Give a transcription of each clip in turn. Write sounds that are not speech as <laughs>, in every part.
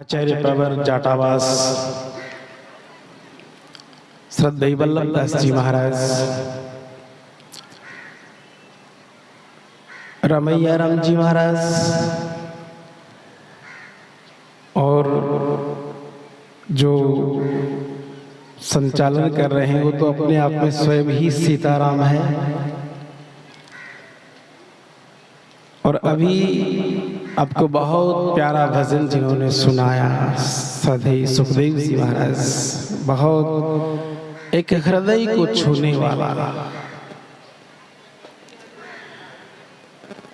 आचार्य प्रवर जाटावास। श्रद्धेय वल्लभ दास जी महाराज। रमैया राम जी महाराज। और जो संचालन कर रहे हैं, वो तो अपने आप में स्वयं ही सीताराम है। और अभी आपको बहुत प्यारा भजन जिन्होंने सुनाया। सधई सुखदेव जी महाराज। बहुत एक हृदय को छूने वाला।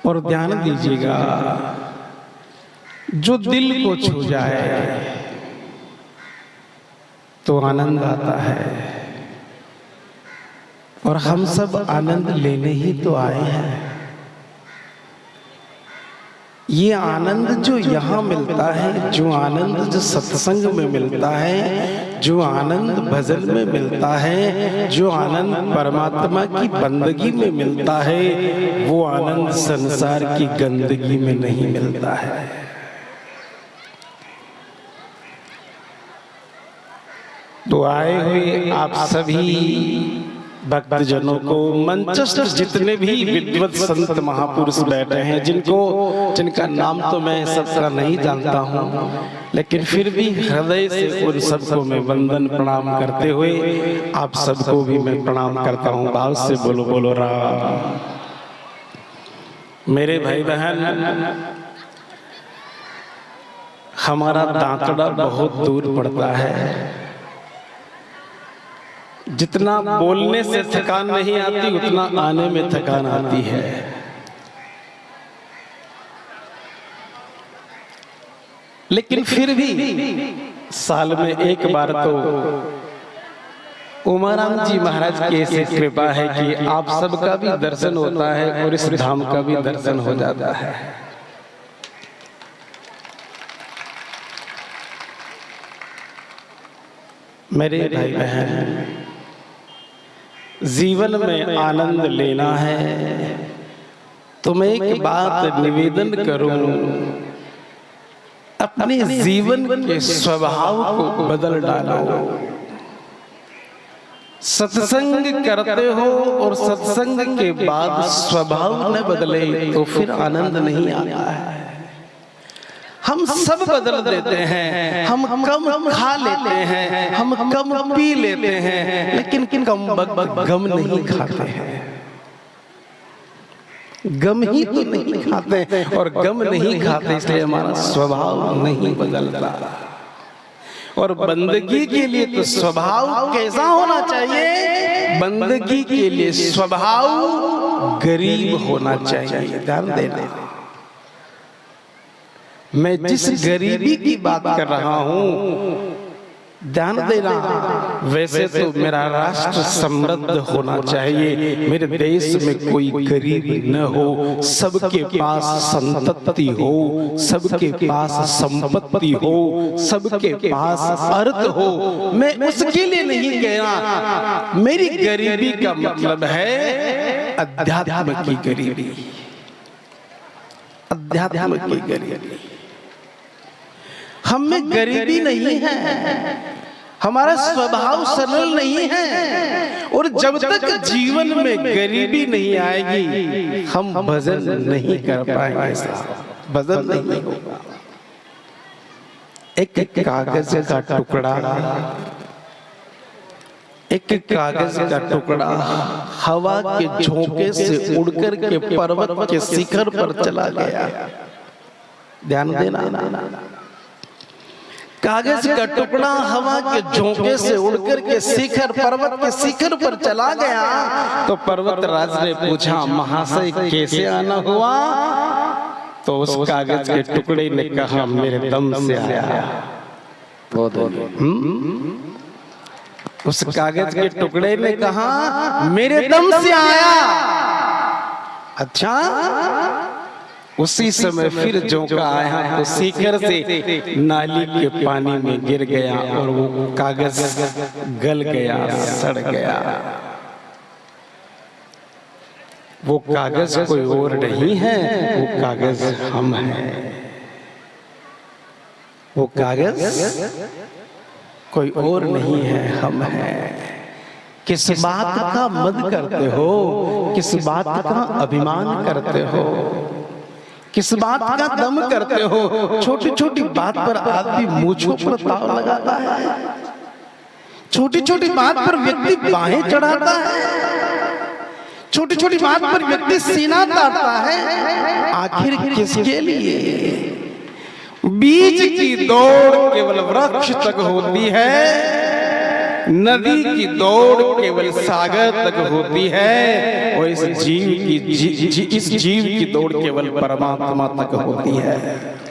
और ध्यान दीजिएगा जो दिल को छू जाए तो आनंद आता है। और हम सब आनंद लेने ही तो आए हैं। ये आनंद जो यहाँ मिलता है, जो आनंद जो सत्संग में मिलता है, जो आनंद भजन में मिलता है, जो आनंद परमात्मा की बंदगी में मिलता है, वो आनंद संसार की गंदगी में नहीं मिलता है। तो आए हुए आप सभी भक्तजनों को मंचस्टर जितने भी विद्वत संत महापुरुष बैठे हैं जिनको जिनका नाम तो मैं सबका नहीं जानता हूँ लेकिन फिर भी हृदय से उन सबको मैं वंदन प्रणाम करते हुए आप सबको भी मैं प्रणाम करता हूँ भाव से बोलो बोलो राम। मेरे भाई बहन हमारा दांतड़ा बहुत दूर पड़ता है। जितना बोलने से थकान नहीं आती उतना आने में थकान आती है। लेकिन फिर भी साल में एक बार तो उमाराम जी महाराज की ऐसी कृपा है कि आप सबका भी दर्शन होता है और इस धाम का भी दर्शन हो जाता है। मेरे भाई बहन जीवन में आनंद लेना है। तो मैं एक बात निवेदन करूँ। अपने जीवन के स्वभाव को बदल डालो। सत्संग करते हो और सत्संग के बाद स्वभाव न बदले तो फिर आनंद नहीं आता है। हम सब बदल देते हैं। हम कम खा लेते हैं। हम कम पी लेते हैं। लेकिन किन कम गम नहीं खाते हैं। गम ही तो नहीं खाते और गम नहीं खाते इसलिए हमारा स्वभाव नहीं बदलता। और बंदगी के लिए तो स्वभाव कैसा होना चाहिए? बंदगी के लिए स्वभाव गरीब होना चाहिए। ध्यान देना। मैं जिस गरीबी की बात कर रहा हूँ ध्यान देना वैसे तो मेरा राष्ट्र समृद्ध होना चाहिए। मेरे देश में कोई गरीब न हो। सबके पास संतति हो। सबके पास संपत्ति हो। सबके पास अर्थ हो। मैं उसके लिए नहीं कहना मेरी गरीबी का मतलब है अध्यात्म की गरीबी। अध्यात्म की गरीबी। हम में गरीबी नहीं है। हमारा स्वभाव सरल नहीं है। और जब तक जीवन में गरीबी नहीं आएगी हम भजन नहीं कर पाएँगे। भजन नहीं होगा। एक कागज़ का टुकड़ा। एक कागज़ का टुकड़ा। हवा के झोंके से उड़कर के पर्वत के शिखर पर चला गया। ध्यान देना। कागज़ का टुकड़ा हवा के झोंके से उड़कर के शिखर पर्वत के शिखर पर चला गया। तो पर्वत राज ने पूछा महाशय कैसे आना हुआ? तो उस कागज़ के टुकड़े ने कहा मेरे दम से आया। उस कागज़ के टुकड़े ने कहा मेरे दम से आया। अच्छा? उसी समय फिर जोका आया तो शिखर से नाली के पानी में गिर गया और वो कागज़ गल गया सड़ गया। वो कागज़ कोई और नहीं है वो कागज़ हम हैं। वो कागज़ कोई और नहीं है हम हैं। किस बात का मद करते हो? किस बात का अभिमान करते हो? किस बात का दम करते हो? छोटी छोटी बात पर आदमी मूछों पर ताव लगाता है। छोटी छोटी बात पर व्यक्ति बाहें चढ़ाता है। छोटी छोटी बात पर व्यक्ति सीना ताड़ता है। आखिर किसके लिए? बीज की दौड़ केवल वृक्ष तक होती है। नदी की दौड़ केवल सागर तक होती है और इस जीव की जी, जी, इस जीव की दौड़ केवल परमात्मा तक होती है।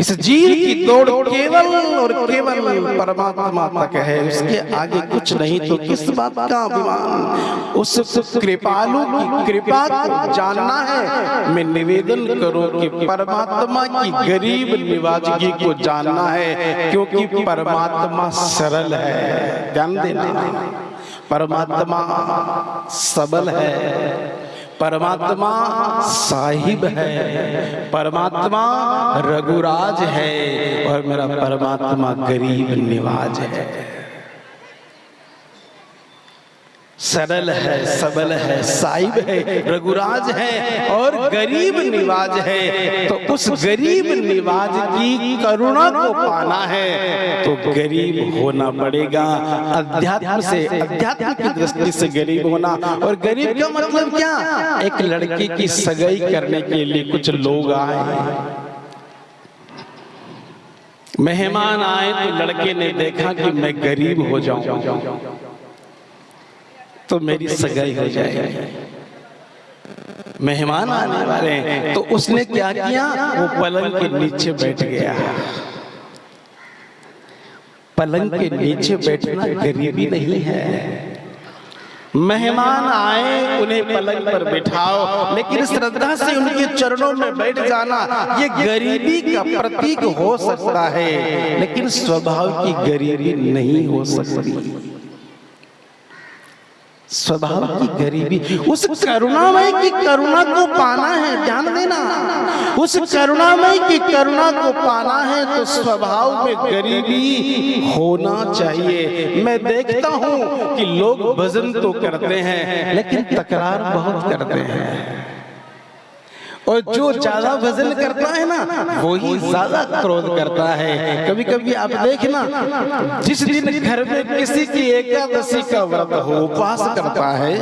इस जीव की दौड़ केवल और केवल परमात्मा तक है। उसके आगे कुछ नहीं तो किस बात का अभिमान? उस कृपालु की कृपा जानना है। मैं निवेदन करूँ कि परमात्मा की गरीब निवाजगी को जानना है, क्योंकि परमात्मा सरल है। ध्यान देना। परमात्मा सबल है। परमात्मा साहिब है परमात्मा रघुराज है और मेरा परमात्मा गरीब निवाज है। सरल है, सबल है, साहिब है, रघुराज है और गरीब निवाज है। तो उस गरीब निवाज की करुणा को पाना है तो गरीब होना पड़ेगा। अध्यात्म से, अध्यात्म की दृष्टि से गरीब होना। और गरीब का मतलब क्या? एक लड़की की सगाई करने के लिए कुछ लोग आए मेहमान आए तो लड़के ने देखा कि मैं गरीब हो जाऊँ। तो मेरी सगाई हो जाएगी मेहमान आने वाले हैं। तो उसने क्या किया वो पलंग के नीचे बैठ गया। पलंग के नीचे बैठना गरीबी नहीं है। मेहमान आए उन्हें पलंग पर बिठाओ। लेकिन श्रद्धा से उनके चरणों में बैठ जाना ये गरीबी का प्रतीक हो सकता है। लेकिन स्वभाव की गरीबी नहीं हो सकती। स्वभाव की गरीबी। उस करुणामय की करुणा को पाना है ध्यान देना। उस करुणामय की करुणा को पाना है तो स्वभाव में गरीबी होना चाहिए। मैं देखता हूँ कि लोग भजन तो करते हैं लेकिन तकरार बहुत करते हैं। और जो ज़्यादा वज़न करता है ना वो ही ज़्यादा क्रोध करता है। कभी कभी आप देखना जिस दिन घर में किसी की एकादशी का व्रत हो उपवास करता है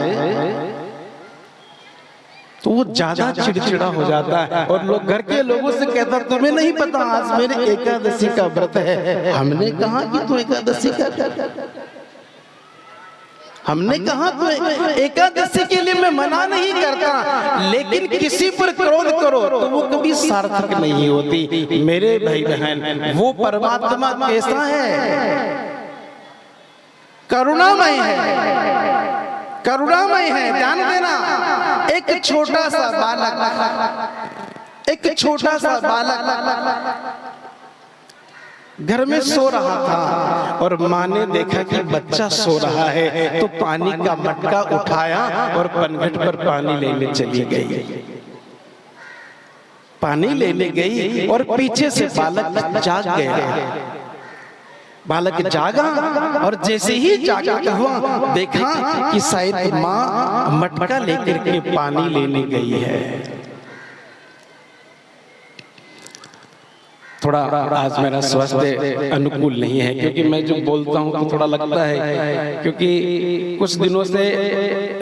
तो वो ज़्यादा चिड़चिड़ा हो जाता है। और लोग घर के लोगों से कहता तुम्हें नहीं पता आज मेरे एकादशी का व्रत है। हमने कहा कि तू एकादशी का हमने कहा तो एकादशी के लिए मैं मना नहीं करता लेकिन किसी पर क्रोध करो तो वो कभी सार्थक नहीं होती। मेरे भाई बहन वो परमात्मा कैसा है? करुणामय है। करुणामय है ध्यान देना। एक छोटा सा बालक एक छोटा सा बालक। घर में सो रहा था और माँ ने देखा कि बच्चा सो रहा है तो पानी का मटका उठाया और पनघट पर पानी लेने चली गई। पानी लेने गई और पीछे से बालक जाग गया। बालक जागा और जैसे ही जागा हुआ, देखा कि शायद माँ मटका लेकर के पानी लेने गई है। थोड़ा आज मेरा स्वास्थ्य अनुकूल नहीं है क्योंकि मैं जो बोलता हूँ तो थोड़ा लगता है क्योंकि कुछ दिनों से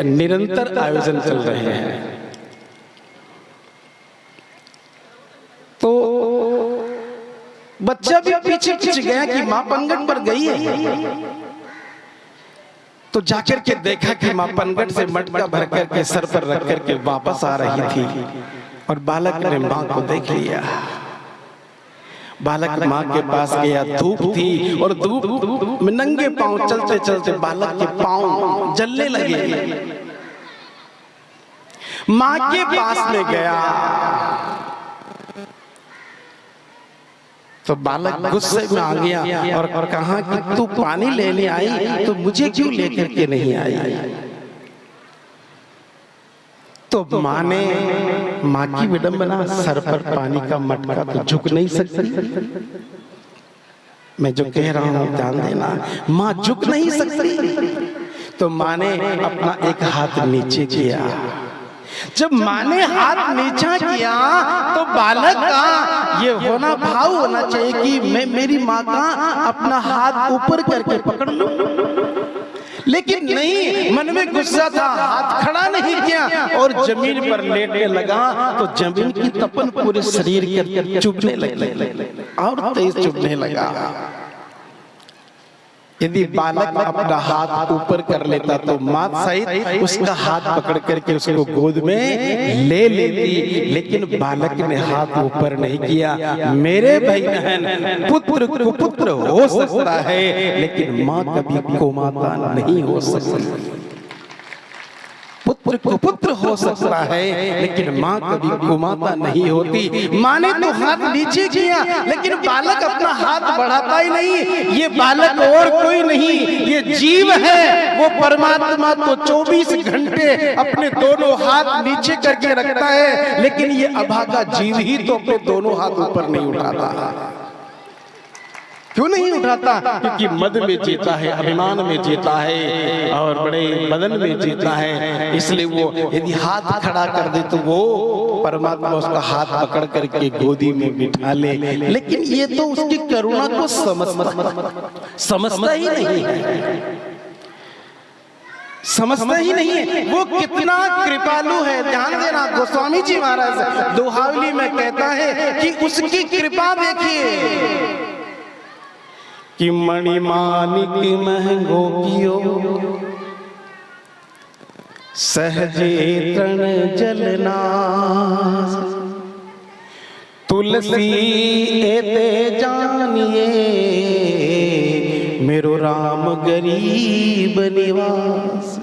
निरंतर आयोजन चल रहे हैं। तो बच्चा भी पीछे पीछे गया कि माँ पंगट पर गई है। तो जाकर के देखा कि माँ पनगट से मटका भर करके सर पर रख करके वापस आ रही थी और बालक ने माँ को देख लिया। बालक माँ के पास गया धूप थी और धूप में नंगे पाँव चलते चलते बालक के पाँव जलने लगे। माँ के पास में गया। तो बालक गुस्से में आ गया और, और कहा कि तू पानी लेने आई तो मुझे क्यों लेकर के नहीं आई? तो माँ ने माँ की विडंबना, सर पर पानी का मटका तो झुक नहीं सकती। मैं जो कह रहा हूँ, ध्यान देना, माँ झुक नहीं सकती। तो माँ ने अपना एक हाथ नीचे किया। जब माँ ने हाथ नीचा किया तो बालक का ये होना भाव होना चाहिए कि मैं मेरी माँ का अपना हाथ ऊपर करके पकड़ लूँ। लेकिन नहीं मन में गुस्सा था हाथ खड़ा नहीं किया और ज़मीन पर लेटने लगा तो ज़मीन की तपन पूरे शरीर के चुभने लगी। और तेज चुभने लगा। यदि बालक अपना हाथ ऊपर कर लेता तो मात सहित उसका हाथ पकड़ करके उसको गोद में ले लेती। लेकिन बालक ने हाथ ऊपर नहीं किया। मेरे भाई बहन पुत्र पुत्र हो सकता है लेकिन माँ कभी को माता नहीं हो सकती। पुत्र को पुत्र हो सकता है लेकिन माँ कभी कुमाता नहीं होती। माँ ने तो हाथ नीचे किया लेकिन बालक अपना हाथ बढ़ाता ही नहीं। ये बालक और कोई नहीं ये जीव है। वो परमात्मा तो 24 घंटे अपने दोनों हाथ नीचे करके रखता है लेकिन ये अभागा जीव ही तो अपने दोनों हाथ ऊपर नहीं उठाता। क्यों नहीं उठाता? क्योंकि मद में जीता है, अभिमान में जीता है, और बड़े बदन में जीता है। इसलिए वो यदि हाथ खड़ा कर दे तो वो परमात्मा उसका हाथ पकड़ करके गोदी में बिठा ले। लेकिन ये तो उसकी करुणा को समझता ही। नहीं है। समझता ही नहीं है। वो कितना कृपालु है। ध्यान देना, गोस्वामी जी महाराज, दोहावली में कहता है कि उसकी कृपा देखिए। कि मणिमानिक महंगो कियो। सहजे तरण जलना तुलसी एते जानिए, मेरो राम गरीब निवास।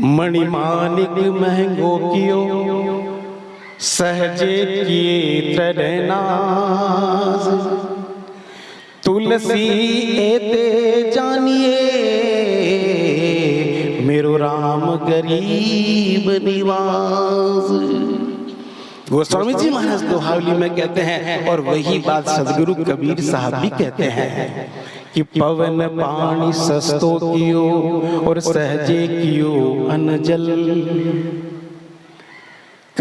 मणिमानिक महंगो कियो। सहजे किए तरनाज। तुलसी एते जानिए, मेरो राम गरीब निवास। गोस्वामी जी महाराज दोहावली में कहते हैं, और वही बात सदगुरु कबीर साहब भी कहते हैं कि पवन पानी सस्तो कियो और सहजे कियो अनजल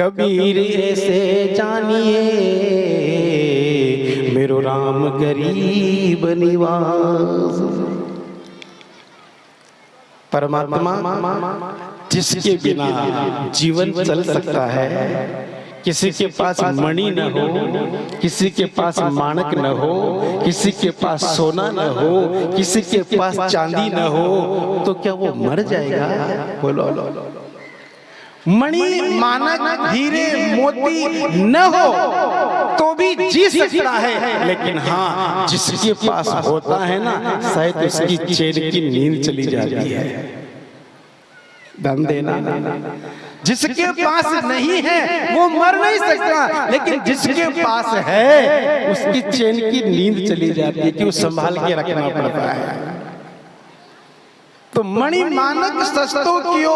कबीर ऐसे जानिए, मेरो राम गरीब निवास परमात्मा जिसके बिना जीवन चल सकता है, किसी के पास मणि न हो, किसी के पास माणक न हो, किसी के पास सोना न हो, किसी के पास चांदी न हो तो क्या वो मर जाएगा बोलो। मणि मानक हीरे मोती न हो तो भी जी सकता है। लेकिन हाँ जिसके पास होता है ना शायद उसकी चेन की नींद चली जाती है। दम देना। जिसके पास नहीं है वो मर नहीं सकता। लेकिन जिसके पास है उसकी चैन की नींद चली जाती है कि वो संभाल के रखना पड़ता है। तो मणि मानक सस्तो कियो,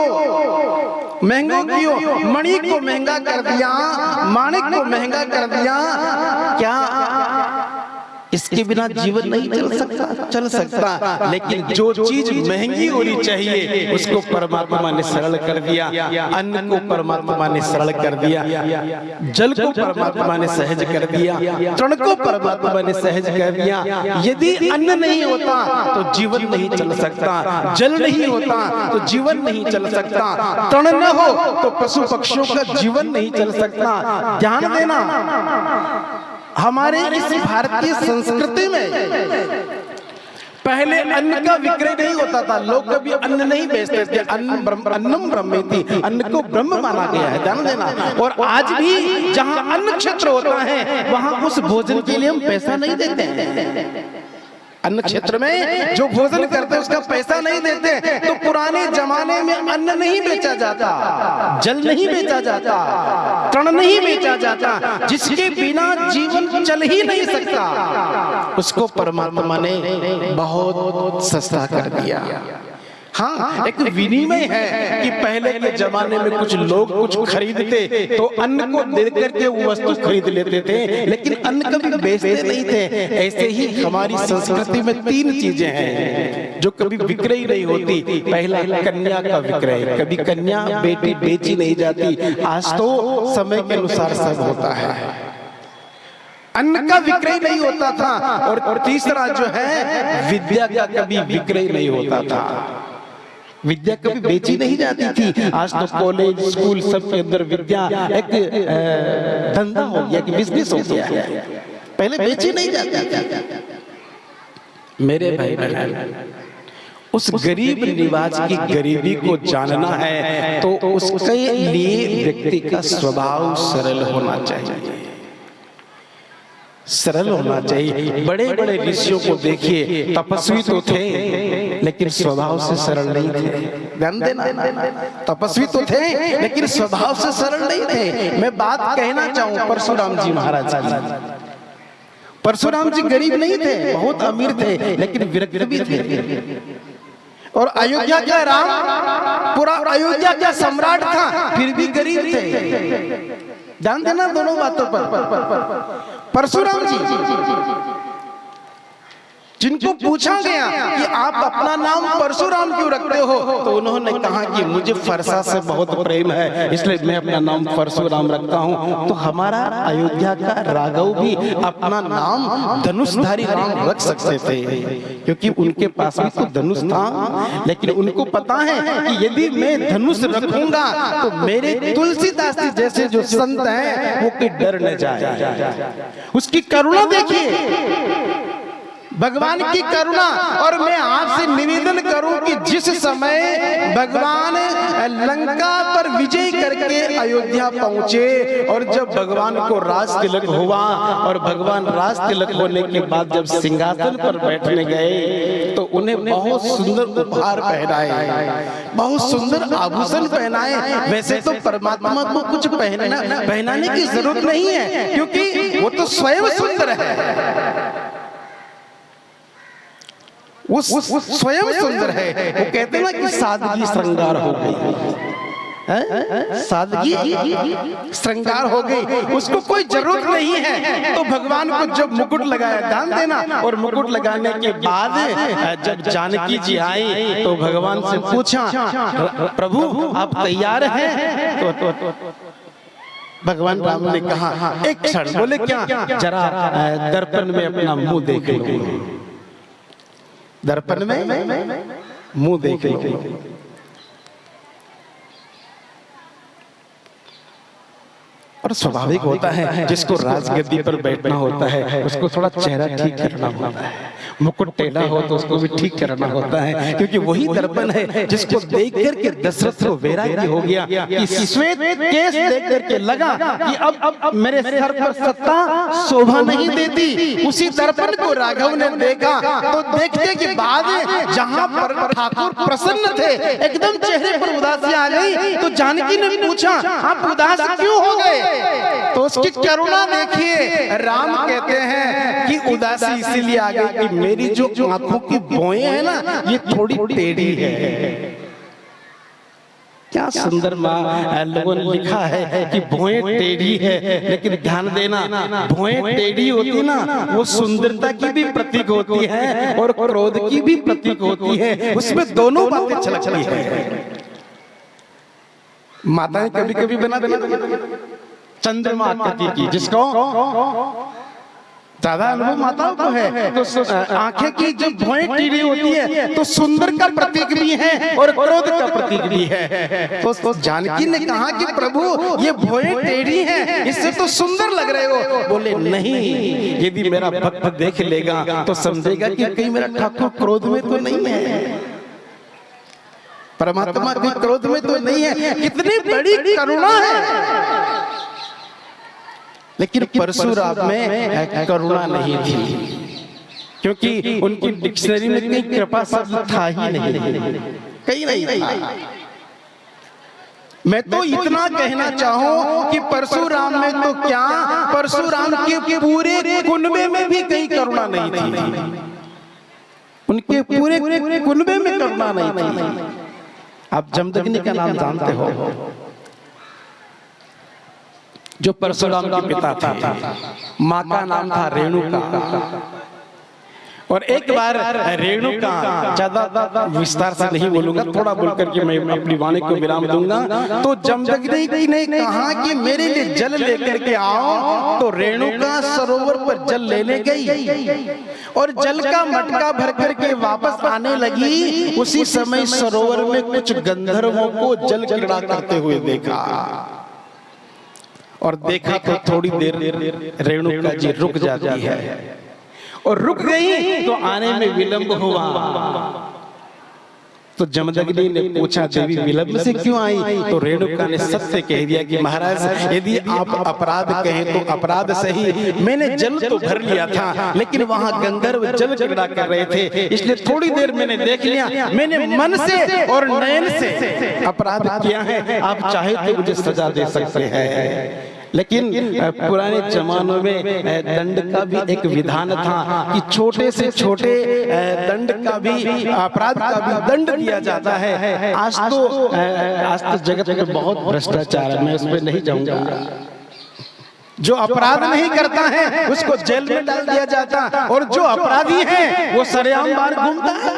महंगो कियो। मणि को महँगा कर दिया, माणिक को महँगा कर दिया। क्या इसके बिना जीवन नहीं चल सकता चल सकता। लेकिन जो चीज़ महँगी होनी चाहिए उसको परमात्मा ने सरल कर दिया अन्न को परमात्मा ने सरल कर दिया। जल को परमात्मा ने सहज कर दिया। तृण को परमात्मा ने सहज कर दिया। यदि अन्न नहीं होता तो जीवन नहीं चल सकता। जल नहीं होता तो जीवन नहीं चल सकता। तृण न हो तो पशु पक्षियों का जीवन नहीं चल सकता। ध्यान देना। हमारे इस भारतीय संस्कृति में पहले अन्न का विक्रय नहीं होता था लोग कभी अन्न नहीं बेचते थे। अन्न अन्नम ब्रह्म थी। अन्न को ब्रह्म माना गया है ध्यान देना। और आज भी जहाँ अन्न क्षेत्र होता है वहाँ उस भोजन के लिए हम पैसा नहीं देते हैं। अन्न क्षेत्र में जो भोजन करते उसका पैसा नहीं देते तो पुराने जमाने में अन्न नहीं बेचा जाता। जल नहीं बेचा जाता। तृण नहीं बेचा जाता जिसके बिना जीवन चल ही नहीं सकता। उसको परमात्मा ने बहुत सस्ता कर दिया। हाँ एक विनिमय है कि पहले के जमाने में कुछ लोग कुछ खरीदते तो अन्न को दे करके वो वस्तु खरीद लेते थे लेकिन अन्न कभी बेचते नहीं थे। ऐसे ही हमारी संस्कृति में तीन चीज़ें हैं जो कभी विक्रय नहीं होती। पहला कन्या का विक्रय कभी कन्या बेटी बेची नहीं जाती। आज तो समय के अनुसार सब होता है। अन्न का विक्रय नहीं होता था और तीसरा जो है विद्या का कभी विक्रय नहीं होता था। विद्या कभी बेची नहीं जाती थी। आज तो कॉलेज स्कूल सब के अंदर विद्या एक धंधा हो गया कि बिज़नेस हो गया। पहले बेची नहीं जाती मेरे भाई उस गरीब निवाज की गरीबी को जानना है तो उसके लिए व्यक्ति का स्वभाव सरल होना चाहिए। सरल होना चाहिए। बड़े बड़े ऋषियों को देखिए तपस्वी तो थे। लेकिन स्वभाव से सरल नहीं थे। ध्यान देना, तपस्वी तो थे, लेकिन स्वभाव से सरल नहीं थे। मैं बात कहना चाहूँ परशुराम जी महाराज परशुराम जी गरीब नहीं थे, बहुत अमीर थे, लेकिन विरक्त भी थे। और अयोध्या का राम, पूरा अयोध्या का सम्राट था, फिर भी गरीब थे। ध्यान देना दोनों बातों पर। परशुराम जी जिनको पूछा गया कि आप अपना नाम परशुराम क्यों रखते हो? तो उन्होंने कहा कि मुझे फरसा से बहुत प्रेम है इसलिए मैं अपना नाम परशुराम रखता हूँ। तो हमारा अयोध्या का राघव भी अपना नाम धनुषधारी राम रख सकते थे। क्योंकि उनके पास भी तो धनुष था लेकिन उनको पता है कि यदि मैं धनुष रखूँगा तो मेरे तुलसीदास जी जैसे जो संत हैं वो कोई डर न जाए। उसकी करुणा देखिए। भगवान की करुणा और मैं आपसे निवेदन करूँ कि जिस समय भगवान लंका पर विजय करके अयोध्या पहुँचे और जब भगवान को राज तिलक हुआ और भगवान राज तिलक होने के बाद जब सिंहासन पर बैठने गए तो उन्हें बहुत सुंदर उपहार पहनाए बहुत सुंदर आभूषण पहनाए। वैसे तो परमात्मा को कुछ पहनना पहनाने की ज़रूरत नहीं है क्योंकि वो तो स्वयं सुंदर है। वो स्वयं सुंदर है। वो कहते हैं ना कि सादगी श्रृंगार हो गई। सादगी श्रृंगार हो गई। उसको कोई ज़रूरत नहीं है। तो भगवान को जब मुकुट लगाया ध्यान देना और मुकुट लगाने के बाद जब जानकी जी आई तो भगवान से पूछा प्रभु आप तैयार हैं? <laughs> तो, तो, तो, तो भगवान राम ने कहा एक क्षण बोले क्या? जरा दर्पण में अपना मुँह देख लो। दर्पण में मुँह देख और स्वाभाविक होता है, जिसको राजगद्दी पर बैठना होता है, उसको थोड़ा चेहरा ठीक करना होता है। मुकुट टेढ़ा हो तो उसको भी ठीक करना होता है क्योंकि वही दर्पण है जिसको देख करके दशरथ को वैराग्य हो गया कि श्वेत केस देख करके लगा कि अब अब मेरे सर पर सत्ता शोभा नहीं देती। उसी दर्पण को राघव ने देखा तो देखते के बाद जहाँ पर ठाकुर प्रसन्न थे एकदम चेहरे पर उदासी आ गई तो जानकी ने पूछा आप उदास क्यों हो गए? तो उसकी करुणा देखिए राम कहते हैं कि उदासी इसीलिए आ गई कि मेरी जो आँखों की बोए है ना ये थोड़ी टेढ़ी है। क्या सुंदर माँ लोगों ने लिखा है कि भोए टेढ़ी है लेकिन ध्यान देना भोए टेढ़ी होती ना वो सुंदरता की भी प्रतीक होती है और क्रोध की भी प्रतीक होती है। उसमें दोनों बातें छलकती है। माताएँ कभी कभी बना देना चंद्रमा की जिसको ज़्यादा अनुभव माताओं को है। तो आँखें की जब भोएँ टीढ़ी होती है तो सुंदर का प्रतीक भी है और क्रोध का प्रतीक भी है। तो, तो जानकी ने कहा कि प्रभु ये भोएँ टेढ़ी हैं इससे तो सुंदर लग रहे हो। बोले नहीं यदि मेरा भक्त देख लेगा तो समझेगा कि कहीं मेरा ठाकुर क्रोध में तो नहीं है। परमात्मा के क्रोध में तो नहीं है। कितनी बड़ी करुणा है। लेकिन परशुराम में करुणा नहीं थी। क्योंकि उनकी डिक्शनरी में कहीं कृपा शब्द था ही नहीं। कहीं नहीं था। मैं तो इतना कहना चाहूँ कि परशुराम में तो क्या? परशुराम के पूरे कुनबे में भी कहीं करुणा नहीं थी। उनके पूरे कुनबे में करुणा नहीं थी। आप जमदग्नि का नाम जानते हो। जो परशुराम के पिता थे। माँ का नाम था रेणुका। और एक बार रेणु का ज़्यादा विस्तार से नहीं बोलूँगा थोड़ा बोल करके मैं अपनी वाणी को विराम दूँगा। तो जमदग्नि ने कहा कि मेरे लिए जल लेकर के आओ तो रेणु का सरोवर पर जल लेने गई। और जल का मटका भर करके वापस आने लगी। उसी समय सरोवर में कुछ गंधर्वों को जल क्रीड़ा करते हुए देखा। और देखा तो थोड़ी देर रेणुका जी रुक जाती है। और रुक गई तो आने में विलंब हुआ। तो जमदग्नि ने पूछा देवी विलंब से क्यों आई? तो रेणुका ने सत्य कह दिया कि महाराज यदि आप अपराध कहें तो अपराध सही। मैंने जल तो भर लिया था लेकिन वहाँ गंधर्व जल क्रीड़ा कर रहे थे। इसलिए थोड़ी देर मैंने देख लिया। मैंने मन से और नयन से अपराध किया है। आप चाहे तो मुझे सजा दे सकते हैं लेकिन पुराने जमानों में दंड का भी एक विधान था कि छोटे से छोटे दंड का भी अपराध का भी दंड दिया जाता है। आज तो आज तो जगत में बहुत भ्रष्टाचार है मैं उसमें नहीं जाऊँगा। जो अपराध नहीं करता है उसको जेल में डाल दिया जाता और जो अपराधी है वो सरेआम बाहर घूमता है।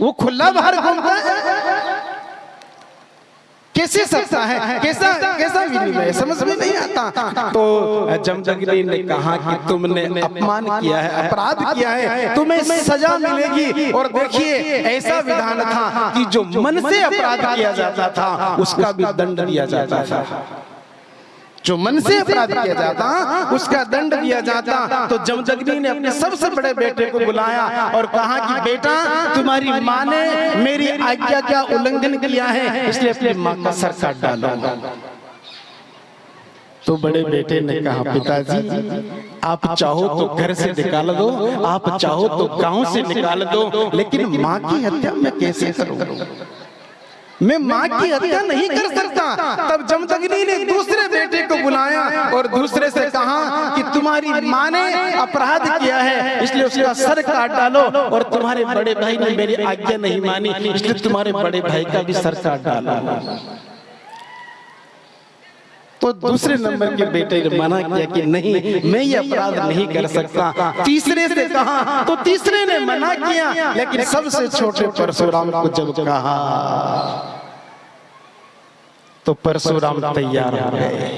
वो खुला बाहर घूमता है। कैसे सकता है? कैसा कैसा विनिमय समझ में नहीं आता। तो जमदग्नि ने कहा कि तुमने अपमान किया है अपराध किया है तुम्हें सजा मिलेगी। और देखिए ऐसा विधान था कि जो मन से अपराध किया जाता था उसका भी दंड दिया जाता था। जो मन से अपराध किया जाता उसका दंड दिया जाता। तो जमदग्नि ने अपने सबसे बड़े बेटे को बुलाया और कहा कि बेटा तुम्हारी माँ ने मेरी आज्ञा का उल्लंघन किया है इसलिए अपनी माँ का सर काट डालो तो बड़े बेटे ने कहा पिताजी आप चाहो तो घर से निकाल दो आप चाहो तो गाँव से निकाल दो लेकिन माँ की हत्या मैं कैसे करूँ? मैं माँ की हत्या नहीं कर सकता। तब जमदग्नि ने दूसरे बेटे को बुलाया और दूसरे से कहा कि तुम्हारी माँ ने अपराध किया है इसलिए उसका सर काट डालो और तुम्हारे बड़े भाई ने मेरी आज्ञा नहीं मानी इसलिए तुम्हारे बड़े भाई का भी सर काट डालो। तो दूसरे नंबर के बेटे ने मना किया कि नहीं मैं ये अपराध नहीं कर सकता। तीसरे से कहा तो तीसरे ने मना किया लेकिन सबसे छोटे परशुराम को जब कहा। तो परशुराम तैयार हो गए।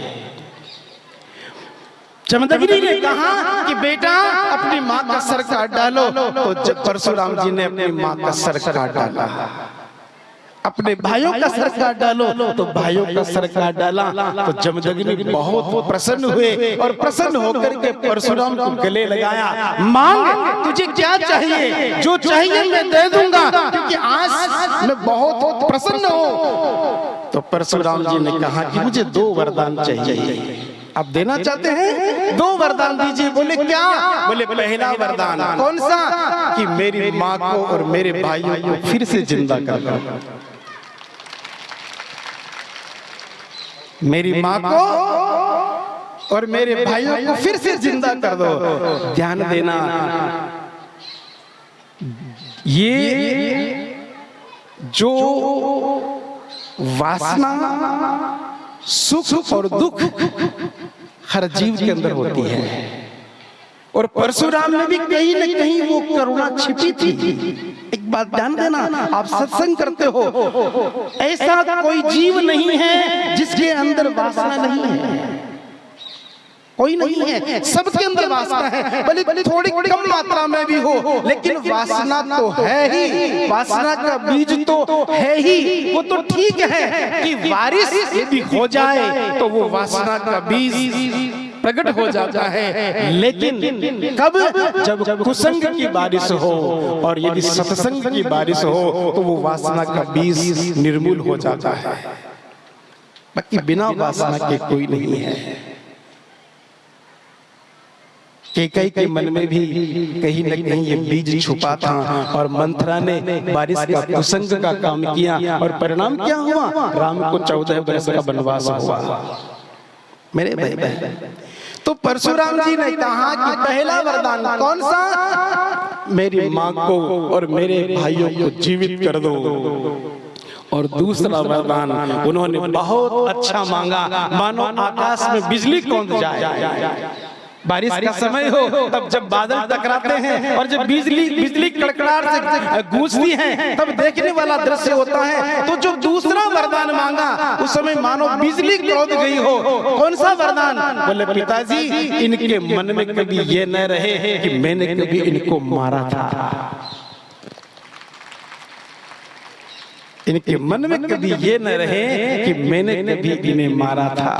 चमदगिरी ने कहा कि बेटा अपनी माँ का सर काट डालो। तो जब परशुराम जी ने अपनी माँ का सर काट डाला। अपने भाइयों का सर काट डालो तो भाइयों का सर काट डाला तो जमदग्नि बहुत प्रसन्न हुए और प्रसन्न होकर के परशुराम को गले लगाया। मांग तुझे क्या चाहिए? जो चाहिए मैं दे दूँगा। क्योंकि आज मैं बहुत प्रसन्न हूँ। तो परशुराम जी ने कहा कि मुझे दो वरदान चाहिए। आप देना चाहते हैं? दो वरदान दीजिए। बोले क्या? बोले पहला वरदान। कौन सा? कि मेरी माँ को और मेरे भाइयों को फिर से ज़िंदा कर मेरी माँ को और मेरे भाइयों को फिर से ज़िंदा कर दो। ध्यान देना। ये जो वासना सुख और दुख हर जीव के अंदर होती है। और परशुराम में भी कहीं न कहीं वो करुणा छिपी थी। बात ध्यान देना आप सत्संग करते हो। ऐसा कोई जीव नहीं है जिसके अंदर वासना नहीं है। कोई नहीं है। सबके अंदर वासना है। भले थोड़ी कम मात्रा में भी हो लेकिन वासना तो है ही वासना का बीज तो है ही वो तो ठीक है कि बारिश यदि हो जाए तो वो वासना का बीज प्रकट हो जाता है। लेकिन कब जब कुसंग की बारिश हो और यदि सत्संग की बारिश हो तो वो वासना का बीज निर्मूल हो जाता है। बाकी बिना वासना के कोई नहीं है। के कई के मन में भी कहीं न कहीं ये बीज छुपा था और मंत्रा ने बारिश का कुसंग का काम किया और परिणाम क्या हुआ? राम को चौदह वर्ष का वनवास हुआ। मेरे भाई बहन तो परशुराम जी ने कहा कि पहला वरदान कौन सा? मेरी माँ को और मेरे भाइयों को जीवित कर दो। और दूसरा वरदान उन्होंने बहुत अच्छा मांगा। मानो आकाश में बिजली कौन जाए? बारिश का समय हो तब जब बादल टकराते हैं और जब बिजली बिजली कड़कड़ाहट से गूंजती है तब देखने वाला दृश्य होता है। तो जो दूसरा वरदान मांगा उस समय मानो बिजली क्रोध गई हो। कौन सा वरदान? बोले पिताजी इनके मन में कभी ये न रहे कि मैंने कभी इनको मारा था। इनके मन में कभी ये न रहे कि मैंने कभी इन्हें मारा था।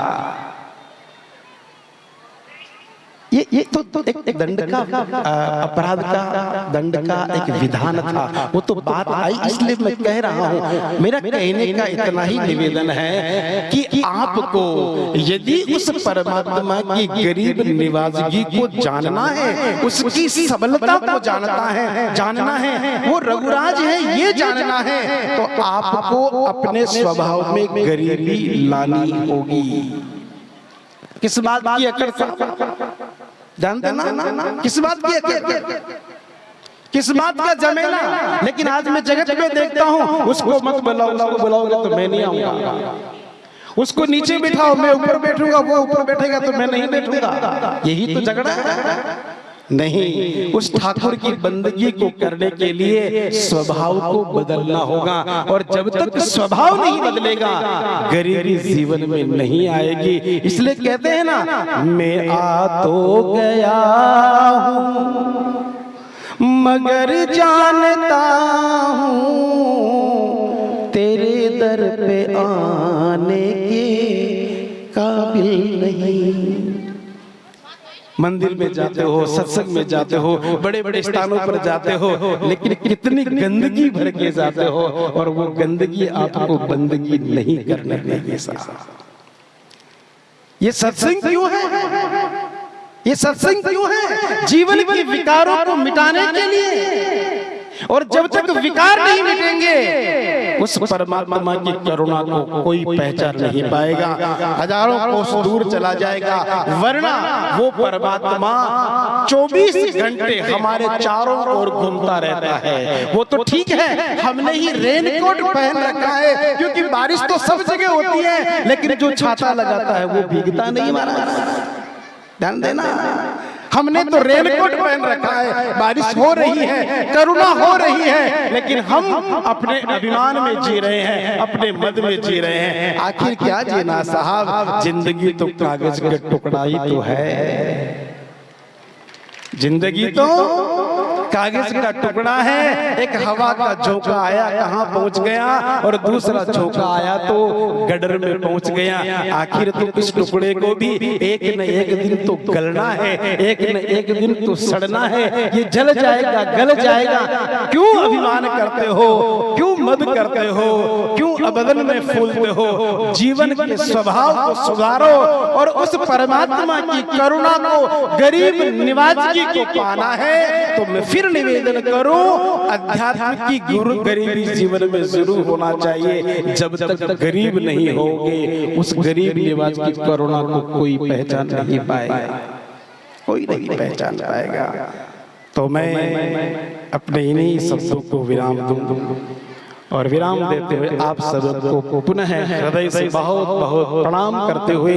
ये ये तो, तो एक, एक दंड का अपराध का दंड का एक विधान था। वो तो बात आई इसलिए मैं कह रहा हूँ। मेरा कहने का इतना ही निवेदन है कि आपको यदि उस परमात्मा की गरीब निवाजगी को जानना है उसकी सबलता को जानना है जानना है वो रघुराज है ये जानना है तो आपको अपने स्वभाव में गरीबी लानी होगी। किस बात की अकड़ जानते ना किस बात की किस बात का? जमेला? लेकिन आज मैं जगत में देखता हूँ उसको मत बुलाओ उसको बुलाओगे तो मैं नहीं आऊँगा। उसको नीचे बिठाओ मैं ऊपर बैठूँगा वो ऊपर बैठेगा तो मैं नहीं बैठूँगा। यही तो झगड़ा है। नहीं उस ठाकुर की बंदगी को करने के लिए स्वभाव को बदलना होगा। और जब तक स्वभाव नहीं बदलेगा गरीबी जीवन में नहीं आएगी। इसलिए कहते हैं ना मैं आ तो गया हूँ मगर जानता हूँ तेरे दर पे आने के काबिल नहीं। मंदिर में जाते हो सत्संग में जाते हो बड़े बड़े स्थानों पर जाते हो लेकिन कितनी गंदगी भर के जाते हो और वो गंदगी आपको बंदगी नहीं करने देगी ये सत्संग क्यों है? ये सत्संग क्यों है? जीवन के विकारों को मिटाने के लिए। और जब तक विकार नहीं मिटेंगे उस परमात्मा की करुणा को कोई पहचान नहीं पाएगा। हज़ारों कोस दूर चला जाएगा। वरना वो परमात्मा 24 घंटे हमारे चारों ओर घूमता रहता है। वो तो ठीक है हमने ही रेनकोट पहन रखा है क्योंकि बारिश तो सब जगह होती है लेकिन जो छाता लगाता है वो भीगता नहीं मारा ध्यान देना। हमने तो रेनकोट पहन रखा है। बारिश हो रही है करुणा हो रही है। लेकिन हम अपने अभिमान में जी रहे हैं अपने मद में जी रहे हैं। आखिर क्या जीना साहब? ज़िंदगी तो कागज़ के टुकड़ा ही तो है ज़िंदगी तो कागज़ का टुकड़ा है, एक हवा का झोंका आया, कहाँ पहुँच गया? और दूसरा झोंका आया तो गडर में पहुँच गया। आखिर तो इस टुकड़े को भी एक न एक दिन तो गलना है, एक न एक दिन तो सड़ना है। ये जल जाएगा, गल जाएगा। क्यों अभिमान करते हो? क्यों मद करते हो क्यों अबदन में फूलते हो? जीवन के स्वभाव को सुधारो और उस परमात्मा की करुणा को गरीब निवाजी को पाना है तो मैं फिर निवेदन करूँ अध्यात्म की गुरु गरीबी जीवन में ज़रूर होना चाहिए जब तक गरीब नहीं होगे उस गरीब निवास की करुणा को कोई पहचान नहीं पाएगा। कोई नहीं पहचान पाएगा। तो मैं अपने इन्हीं शब्दों को विराम दूँ और विराम देते हुए आप सबको पुनः हृदय से बहुत बहुत प्रणाम करते हुए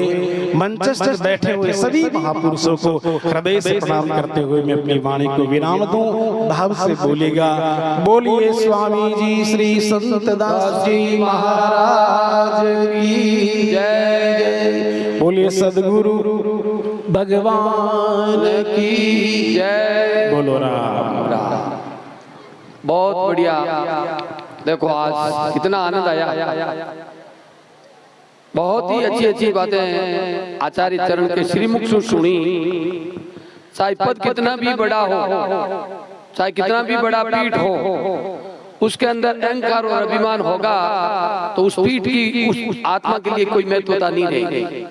मंचस्थ बैठे हुए सभी महापुरुषों को हृदय से प्रणाम करते हुए मैं अपनी वाणी को विराम दूँ भाव से बोलेगा बोलिए स्वामी जी श्री संत दास जी महाराज की जय। बोलिए सदगुरु भगवान की जय। बोलो राम। बहुत बढ़िया। देखो आज कितना आनंद आया। बहुत ही अच्छी अच्छी बातें आचार्य चरण के श्रीमुख से सुनी। चाहे पद कितना भी बड़ा हो, चाहे कितना भी बड़ा पीठ हो, उसके अंदर अहंकार और अभिमान होगा तो उस पीठ की उस आत्मा के लिए कोई महत्वता नहीं रहेगी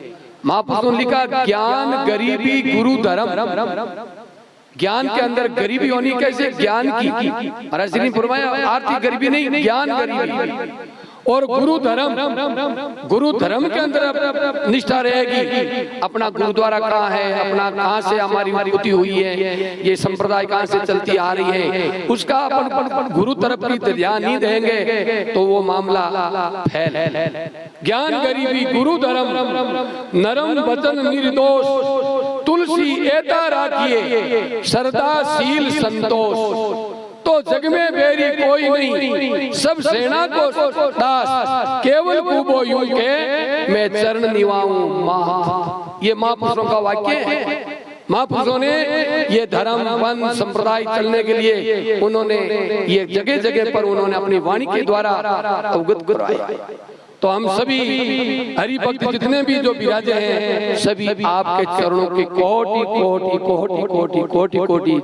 महापुरुषों ने लिखा, ज्ञान गरीबी गुरु धर्म ज्ञान के अंदर गरीबी होनी कैसे ज्ञान की जी फरमाया आर्थिक गरीबी नहीं ज्ञान गरीबी और गुरु धर्म गुरु धर्म के अंदर निष्ठा रहेगी अपना गुरुद्वारा कहाँ है? अपना कहाँ से हमारी उत्पत्ति हुई है? ये संप्रदाय कहाँ से चलती आ रही है? उसका अपन गुरु तरफ़ की ध्यान नहीं देंगे तो वो मामला फैल। ज्ञान गरीबी गुरु धर्म नरम वचन निर्दोष। तुलसी एता राखिए। श्रद्धाशील संतोष। तो जग में बेरी कोई नहीं। सब सेना को दास। केवल कुबो यूँ के मैं चरण निवाऊं। माँ ये महापुरुषों का वाक्य है। महापुरुषों ने ये धर्म, वन, संप्रदाय चलने के लिए उन्होंने ये जगह जगह पर उन्होंने अपनी वाणी के द्वारा अवगत करवाया तो हम सभी हरिभक्त जितने भी जो विराजे हैं सभी आपके चरणों की कोटि कोटि कोटि कोटि कोटि कोटि